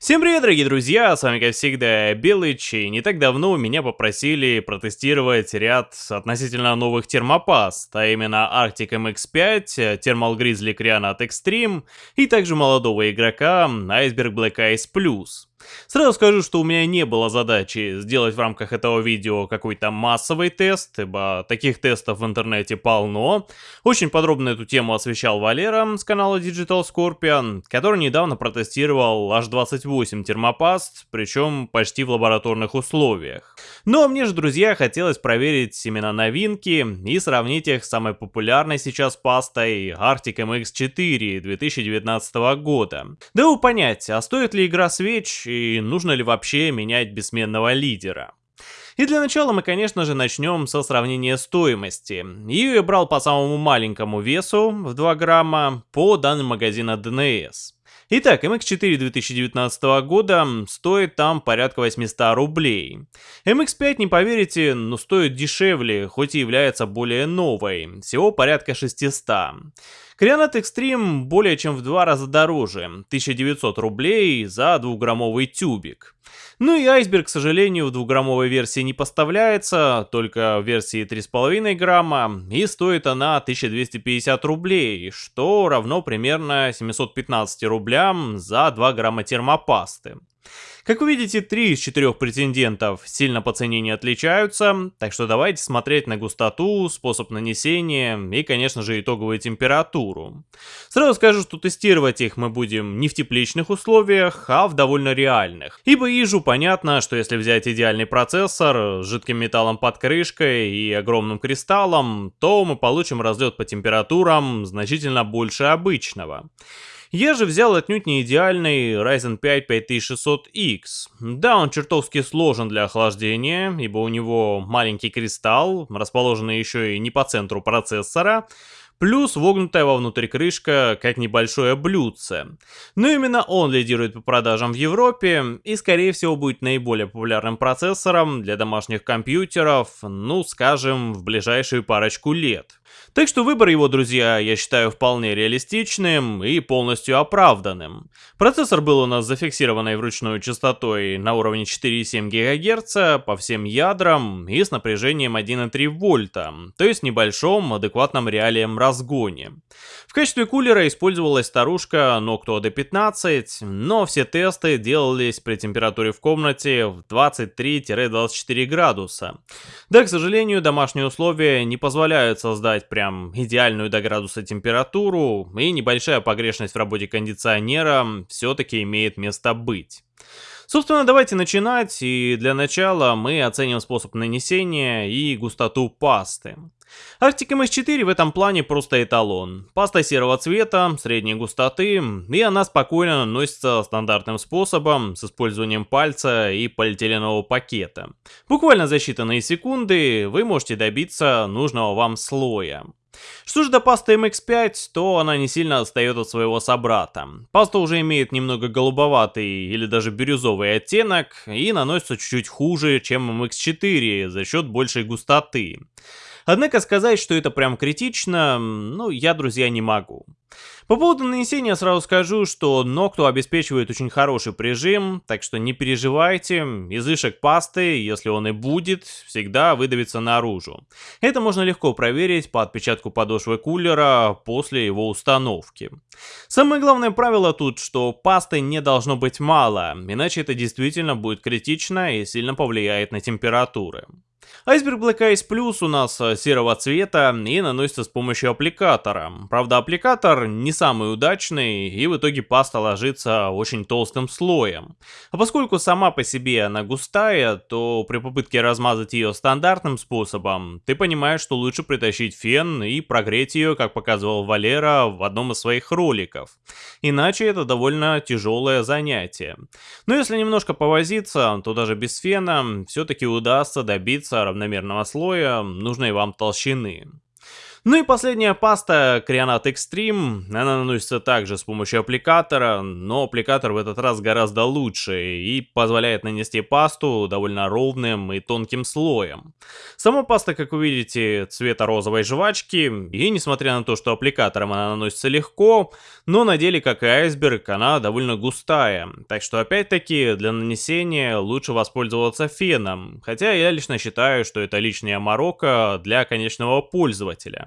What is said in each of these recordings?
Всем привет, дорогие друзья, с вами как всегда Белыч, и не так давно меня попросили протестировать ряд относительно новых термопаст, а именно Arctic MX5, Thermal Grizzly Creanat Extreme и также молодого игрока Iceberg Black Ice Plus. Сразу скажу, что у меня не было задачи сделать в рамках этого видео какой-то массовый тест, ибо таких тестов в интернете полно. Очень подробно эту тему освещал Валера с канала Digital Scorpion, который недавно протестировал аж 28 термопаст, причем почти в лабораторных условиях. Но мне же, друзья, хотелось проверить именно новинки и сравнить их с самой популярной сейчас пастой Arctic MX4 2019 года. Дабы понять, а стоит ли игра свеч и нужно ли вообще менять бессменного лидера. И для начала мы, конечно же, начнем со сравнения стоимости. Ее я брал по самому маленькому весу, в 2 грамма, по данным магазина DNS. Итак, MX4 2019 года стоит там порядка 800 рублей. MX5, не поверите, но стоит дешевле, хоть и является более новой, всего порядка 600. Creanat Extreme более чем в два раза дороже, 1900 рублей за двухграммовый тюбик. Ну и айсберг, к сожалению, в двухграммовой версии не поставляется, только в версии 3,5 грамма, и стоит она 1250 рублей, что равно примерно 715 рублям за 2 грамма термопасты. Как вы видите, три из четырех претендентов сильно по цене не отличаются, так что давайте смотреть на густоту, способ нанесения и, конечно же, итоговую температуру. Сразу скажу, что тестировать их мы будем не в тепличных условиях, а в довольно реальных. Ибо ежу понятно, что если взять идеальный процессор с жидким металлом под крышкой и огромным кристаллом, то мы получим разлет по температурам значительно больше обычного. Я же взял отнюдь не идеальный Ryzen 5 5600X. Да, он чертовски сложен для охлаждения, ибо у него маленький кристалл, расположенный еще и не по центру процессора, плюс вогнутая вовнутрь крышка, как небольшое блюдце. Но именно он лидирует по продажам в Европе и скорее всего будет наиболее популярным процессором для домашних компьютеров, ну скажем, в ближайшую парочку лет. Так что выбор его, друзья, я считаю вполне реалистичным и полностью оправданным. Процессор был у нас зафиксированной вручную частотой на уровне 4,7 ГГц по всем ядрам и с напряжением 1,3 вольта, то есть небольшом адекватном реалиям разгоне. В качестве кулера использовалась старушка Noctua D15, но все тесты делались при температуре в комнате в 23-24 градуса. Да, к сожалению, домашние условия не позволяют создать прям идеальную до градуса температуру, и небольшая погрешность в работе кондиционера все-таки имеет место быть. Собственно, давайте начинать, и для начала мы оценим способ нанесения и густоту пасты. Arctic MS4 в этом плане просто эталон. Паста серого цвета, средней густоты, и она спокойно наносится стандартным способом с использованием пальца и полиэтиленового пакета. Буквально за считанные секунды вы можете добиться нужного вам слоя. Что же до пасты MX5, то она не сильно отстает от своего собрата. Паста уже имеет немного голубоватый или даже бирюзовый оттенок и наносится чуть-чуть хуже, чем MX4 за счет большей густоты. Однако сказать, что это прям критично, ну, я, друзья, не могу. По поводу нанесения сразу скажу, что Noctua обеспечивает очень хороший прижим, так что не переживайте, излишек пасты, если он и будет, всегда выдавится наружу. Это можно легко проверить по отпечатку подошвы кулера после его установки. Самое главное правило тут, что пасты не должно быть мало, иначе это действительно будет критично и сильно повлияет на температуры. Iceberg Black Ice Plus у нас э, серого цвета и наносится с помощью аппликатора. Правда, аппликатор не самый удачный и в итоге паста ложится очень толстым слоем. А поскольку сама по себе она густая, то при попытке размазать ее стандартным способом, ты понимаешь, что лучше притащить фен и прогреть ее, как показывал Валера в одном из своих роликов. Иначе это довольно тяжелое занятие. Но если немножко повозиться, то даже без фена все-таки удастся добиться равномерного слоя нужной вам толщины. Ну и последняя паста Creonat Extreme, она наносится также с помощью аппликатора, но аппликатор в этот раз гораздо лучше и позволяет нанести пасту довольно ровным и тонким слоем. Сама паста, как вы видите, цвета розовой жвачки, и несмотря на то, что аппликатором она наносится легко, но на деле, как и айсберг, она довольно густая, так что опять-таки для нанесения лучше воспользоваться феном, хотя я лично считаю, что это лишняя морока для конечного пользователя.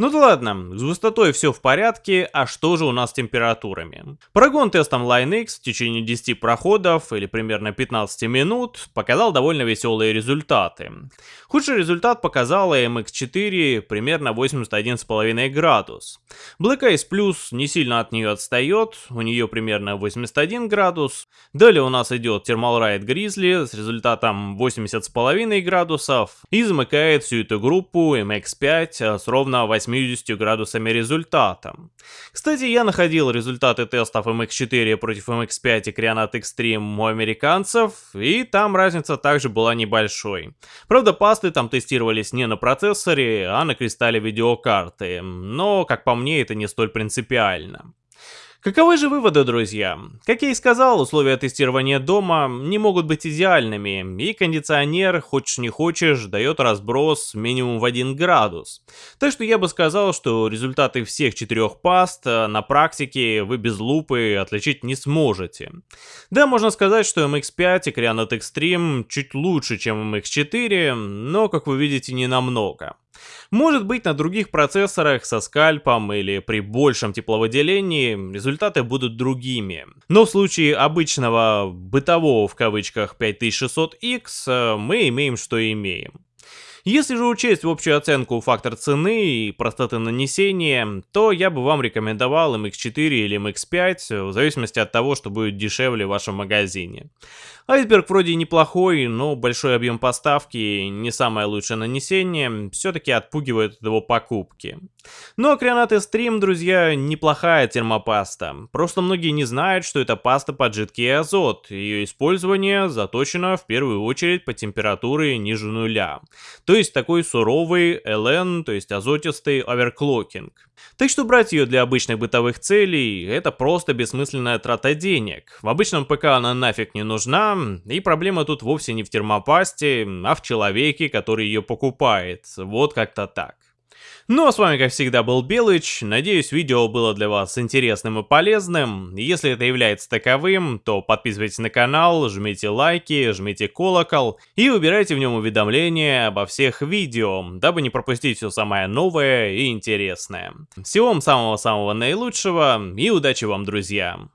Ну да ладно, с густотой все в порядке, а что же у нас с температурами? Прогон тестом LineX в течение 10 проходов или примерно 15 минут показал довольно веселые результаты. Худший результат показала MX4 примерно 81,5 градус. Black Ice Plus не сильно от нее отстает, у нее примерно 81 градус. Далее у нас идет Thermal Ride Grizzly с результатом 80,5 градусов и замыкает всю эту группу MX5 с ровно 8 80 градусами результата. Кстати, я находил результаты тестов MX4 против MX5 и Creonat Extreme у американцев, и там разница также была небольшой. Правда, пасты там тестировались не на процессоре, а на кристалле видеокарты, но, как по мне, это не столь принципиально. Каковы же выводы, друзья? Как я и сказал, условия тестирования дома не могут быть идеальными, и кондиционер, хочешь не хочешь, дает разброс минимум в 1 градус. Так что я бы сказал, что результаты всех четырех паст э, на практике вы без лупы отличить не сможете. Да, можно сказать, что MX5 и Creonat Extreme чуть лучше, чем MX4, но, как вы видите, не намного. Может быть на других процессорах со скальпом или при большем тепловыделении результаты будут другими. Но в случае обычного бытового в кавычках 5600X э, мы имеем что имеем. Если же учесть в общую оценку фактор цены и простоты нанесения, то я бы вам рекомендовал MX4 или MX5, в зависимости от того, что будет дешевле в вашем магазине. Айсберг вроде неплохой, но большой объем поставки не самое лучшее нанесение все-таки отпугивает от его покупки. Но Акрионат Stream, друзья, неплохая термопаста. Просто многие не знают, что это паста под жидкий азот. Ее использование заточено в первую очередь по температуре ниже нуля. То есть такой суровый LN, то есть азотистый оверклокинг. Так что брать ее для обычных бытовых целей, это просто бессмысленная трата денег. В обычном ПК она нафиг не нужна, и проблема тут вовсе не в термопасте, а в человеке, который ее покупает. Вот как-то так. Ну а с вами как всегда был Белыч, надеюсь видео было для вас интересным и полезным, если это является таковым, то подписывайтесь на канал, жмите лайки, жмите колокол и выбирайте в нем уведомления обо всех видео, дабы не пропустить все самое новое и интересное. Всего вам самого-самого наилучшего и удачи вам друзья!